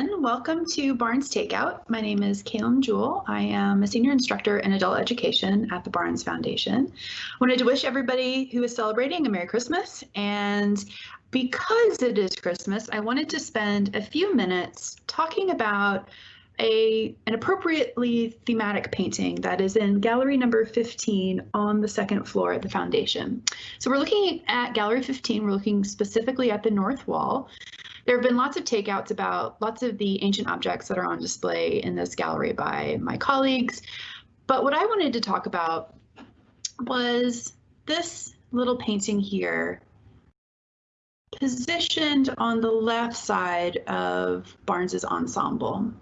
everyone. Welcome to Barnes Takeout. My name is Kaylin Jewell. I am a senior instructor in adult education at the Barnes Foundation. I wanted to wish everybody who is celebrating a Merry Christmas. And because it is Christmas, I wanted to spend a few minutes talking about a, an appropriately thematic painting that is in gallery number 15 on the second floor at the foundation. So we're looking at gallery 15, we're looking specifically at the north wall. There have been lots of takeouts about lots of the ancient objects that are on display in this gallery by my colleagues. But what I wanted to talk about was this little painting here positioned on the left side of Barnes's ensemble.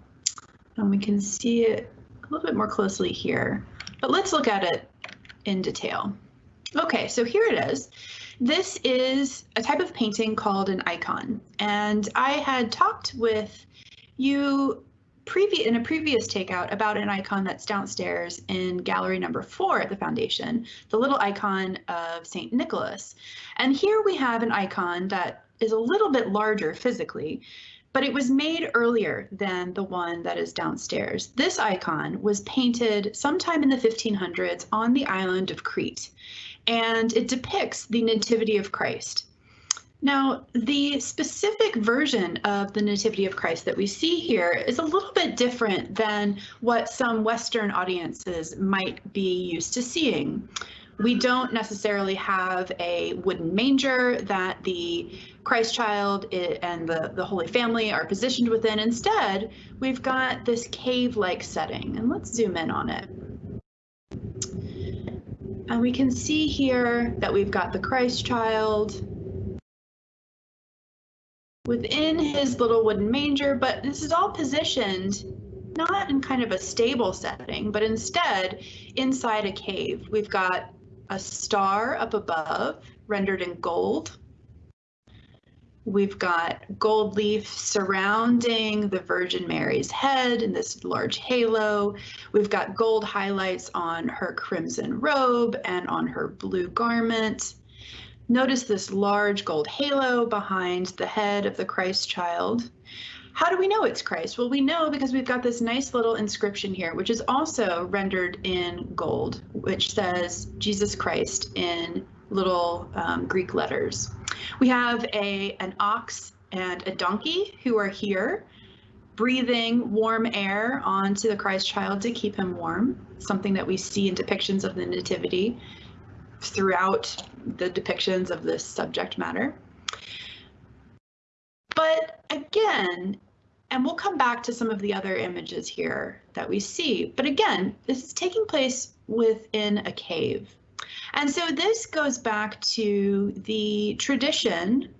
And we can see it a little bit more closely here, but let's look at it in detail. Okay, so here it is. This is a type of painting called an icon. And I had talked with you in a previous takeout about an icon that's downstairs in gallery number four at the foundation, the little icon of St. Nicholas. And here we have an icon that is a little bit larger physically, but it was made earlier than the one that is downstairs. This icon was painted sometime in the 1500s on the island of Crete and it depicts the Nativity of Christ. Now, the specific version of the Nativity of Christ that we see here is a little bit different than what some Western audiences might be used to seeing. We don't necessarily have a wooden manger that the Christ child and the, the Holy Family are positioned within. Instead, we've got this cave-like setting, and let's zoom in on it. And we can see here that we've got the Christ child within his little wooden manger, but this is all positioned not in kind of a stable setting, but instead inside a cave. We've got a star up above rendered in gold. We've got gold leaf surrounding the Virgin Mary's head in this large halo. We've got gold highlights on her crimson robe and on her blue garment. Notice this large gold halo behind the head of the Christ child. How do we know it's Christ? Well, we know because we've got this nice little inscription here, which is also rendered in gold, which says Jesus Christ in little um, Greek letters. We have a an ox and a donkey who are here breathing warm air onto the Christ child to keep him warm, something that we see in depictions of the Nativity throughout the depictions of this subject matter. But again, and we'll come back to some of the other images here that we see, but again, this is taking place within a cave. And so this goes back to the tradition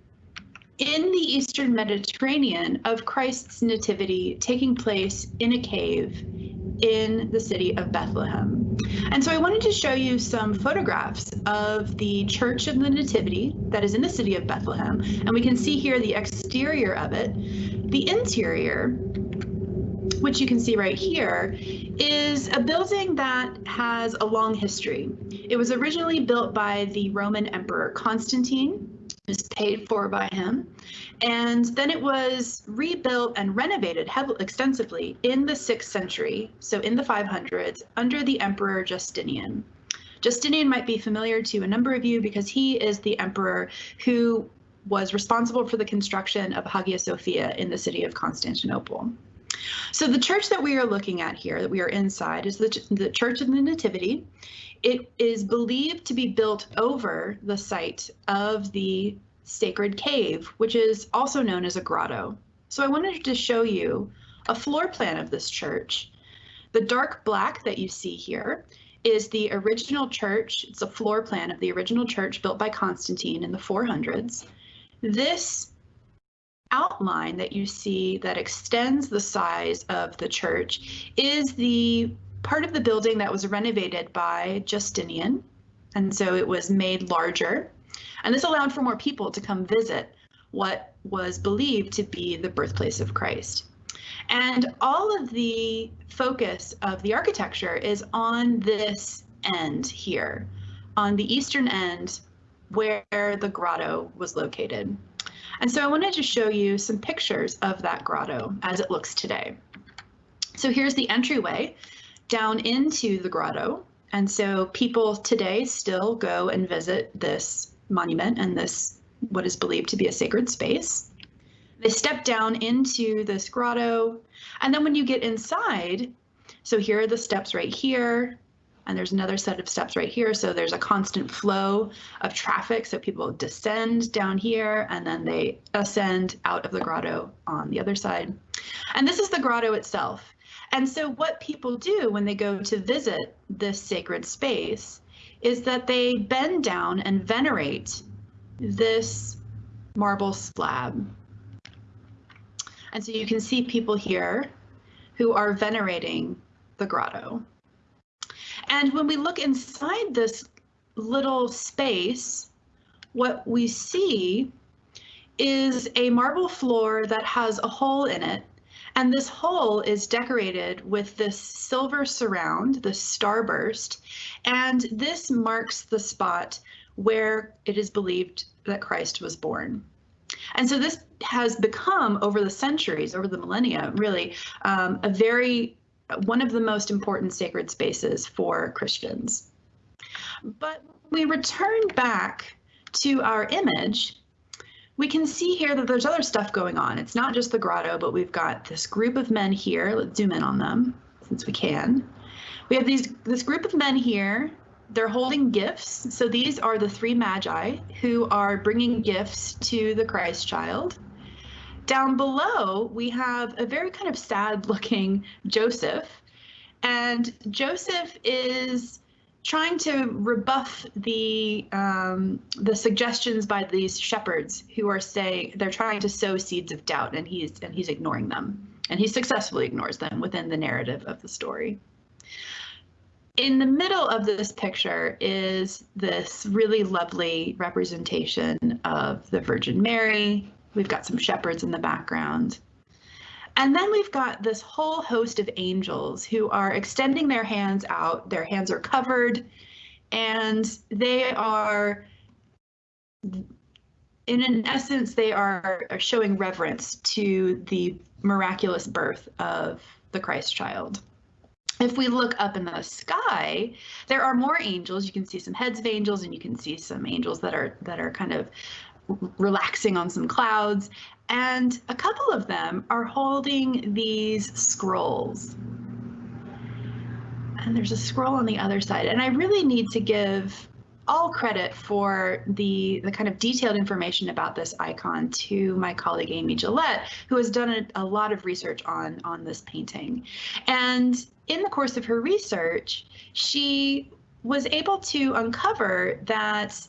in the Eastern Mediterranean of Christ's nativity taking place in a cave in the city of Bethlehem. And so I wanted to show you some photographs of the Church of the Nativity that is in the city of Bethlehem. And we can see here the exterior of it. The interior which you can see right here, is a building that has a long history. It was originally built by the Roman Emperor Constantine, was paid for by him, and then it was rebuilt and renovated extensively in the 6th century, so in the 500s, under the Emperor Justinian. Justinian might be familiar to a number of you because he is the emperor who was responsible for the construction of Hagia Sophia in the city of Constantinople. So the church that we are looking at here, that we are inside, is the, the Church of the Nativity. It is believed to be built over the site of the sacred cave, which is also known as a grotto. So I wanted to show you a floor plan of this church. The dark black that you see here is the original church. It's a floor plan of the original church built by Constantine in the 400s. This outline that you see that extends the size of the church is the part of the building that was renovated by Justinian. And so it was made larger. And this allowed for more people to come visit what was believed to be the birthplace of Christ. And all of the focus of the architecture is on this end here, on the eastern end where the grotto was located. And so I wanted to show you some pictures of that grotto as it looks today. So here's the entryway down into the grotto. And so people today still go and visit this monument and this what is believed to be a sacred space. They step down into this grotto. And then when you get inside, so here are the steps right here, and there's another set of steps right here. So there's a constant flow of traffic. So people descend down here and then they ascend out of the grotto on the other side. And this is the grotto itself. And so what people do when they go to visit this sacred space is that they bend down and venerate this marble slab. And so you can see people here who are venerating the grotto. And when we look inside this little space, what we see is a marble floor that has a hole in it. And this hole is decorated with this silver surround, the starburst. And this marks the spot where it is believed that Christ was born. And so this has become over the centuries, over the millennia, really um, a very one of the most important sacred spaces for Christians. But we return back to our image, we can see here that there's other stuff going on. It's not just the grotto, but we've got this group of men here. Let's zoom in on them since we can. We have these this group of men here. They're holding gifts. So these are the three magi who are bringing gifts to the Christ child. Down below, we have a very kind of sad looking Joseph. And Joseph is trying to rebuff the um, the suggestions by these shepherds who are saying they're trying to sow seeds of doubt and he's and he's ignoring them and he successfully ignores them within the narrative of the story. In the middle of this picture is this really lovely representation of the Virgin Mary We've got some shepherds in the background. And then we've got this whole host of angels who are extending their hands out. Their hands are covered and they are, in an essence, they are showing reverence to the miraculous birth of the Christ child. If we look up in the sky, there are more angels. You can see some heads of angels and you can see some angels that are that are kind of relaxing on some clouds. And a couple of them are holding these scrolls. And there's a scroll on the other side. And I really need to give all credit for the, the kind of detailed information about this icon to my colleague Amy Gillette, who has done a, a lot of research on, on this painting. And in the course of her research, she was able to uncover that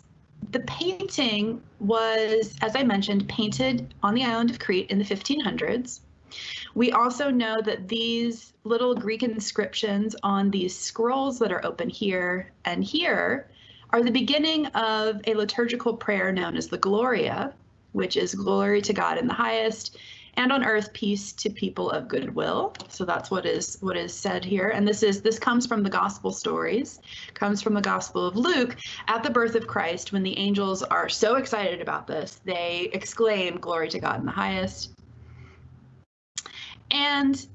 the painting was, as I mentioned, painted on the island of Crete in the 1500s. We also know that these little Greek inscriptions on these scrolls that are open here and here are the beginning of a liturgical prayer known as the Gloria, which is glory to God in the highest and on earth peace to people of goodwill. So that's what is what is said here. And this is this comes from the gospel stories, comes from the gospel of Luke at the birth of Christ when the angels are so excited about this, they exclaim glory to God in the highest. And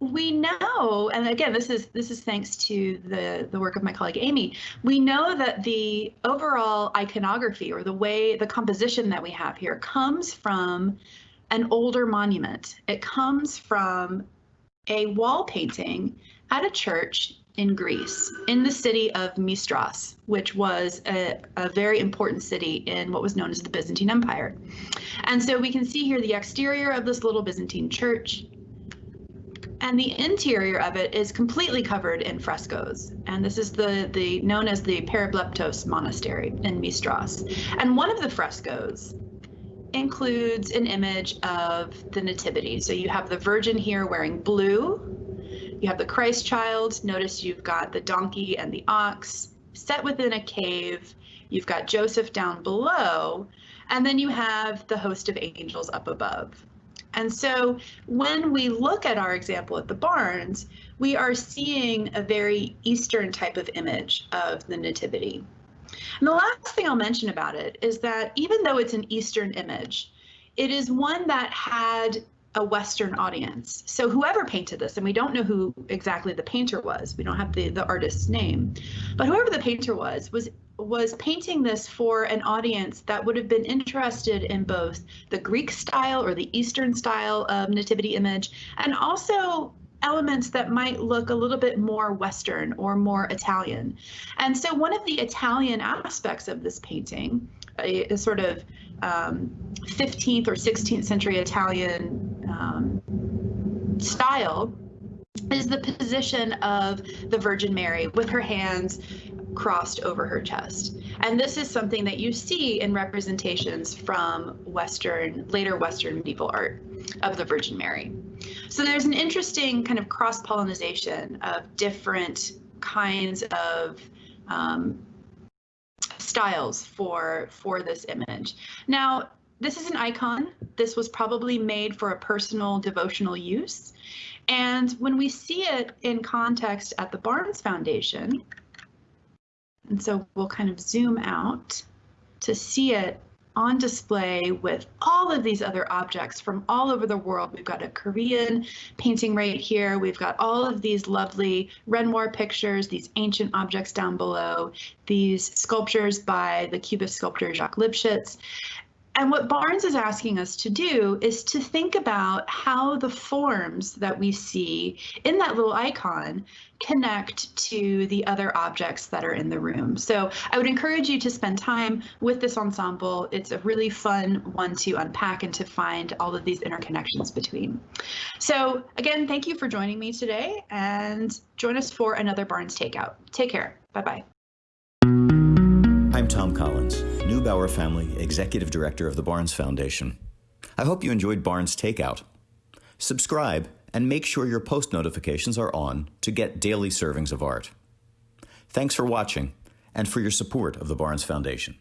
we know, and again, this is this is thanks to the the work of my colleague Amy. We know that the overall iconography or the way the composition that we have here comes from an older monument. It comes from a wall painting at a church in Greece, in the city of Mystras, which was a, a, very important city in what was known as the Byzantine Empire. And so we can see here the exterior of this little Byzantine church, and the interior of it is completely covered in frescoes. And this is the, the known as the Peribleptos Monastery in Mystras. And one of the frescoes includes an image of the Nativity. So you have the Virgin here wearing blue. You have the Christ child. Notice you've got the donkey and the ox set within a cave. You've got Joseph down below. And then you have the host of angels up above. And so when we look at our example at the Barnes, we are seeing a very Eastern type of image of the Nativity. And the last thing I'll mention about it is that even though it's an Eastern image, it is one that had a Western audience. So whoever painted this, and we don't know who exactly the painter was, we don't have the, the artist's name, but whoever the painter was, was was painting this for an audience that would have been interested in both the Greek style or the Eastern style of nativity image, and also elements that might look a little bit more Western or more Italian. And so one of the Italian aspects of this painting, a, a sort of um, 15th or 16th century Italian um, style is the position of the Virgin Mary with her hands crossed over her chest. And this is something that you see in representations from Western, later Western medieval art of the Virgin Mary. So there's an interesting kind of cross pollination of different kinds of um, styles for for this image. Now, this is an icon. This was probably made for a personal devotional use. And when we see it in context at the Barnes Foundation, and so we'll kind of zoom out to see it on display with all of these other objects from all over the world. We've got a Korean painting right here. We've got all of these lovely Renoir pictures, these ancient objects down below, these sculptures by the Cubist sculptor Jacques Lipchitz. And what Barnes is asking us to do is to think about how the forms that we see in that little icon connect to the other objects that are in the room. So I would encourage you to spend time with this ensemble. It's a really fun one to unpack and to find all of these interconnections between. So again, thank you for joining me today and join us for another Barnes Takeout. Take care. Bye-bye. I'm Thom Collins, Neubauer Family Executive Director of the Barnes Foundation. I hope you enjoyed Barnes Takeout. Subscribe and make sure your post notifications are on to get daily servings of art. Thanks for watching and for your support of the Barnes Foundation.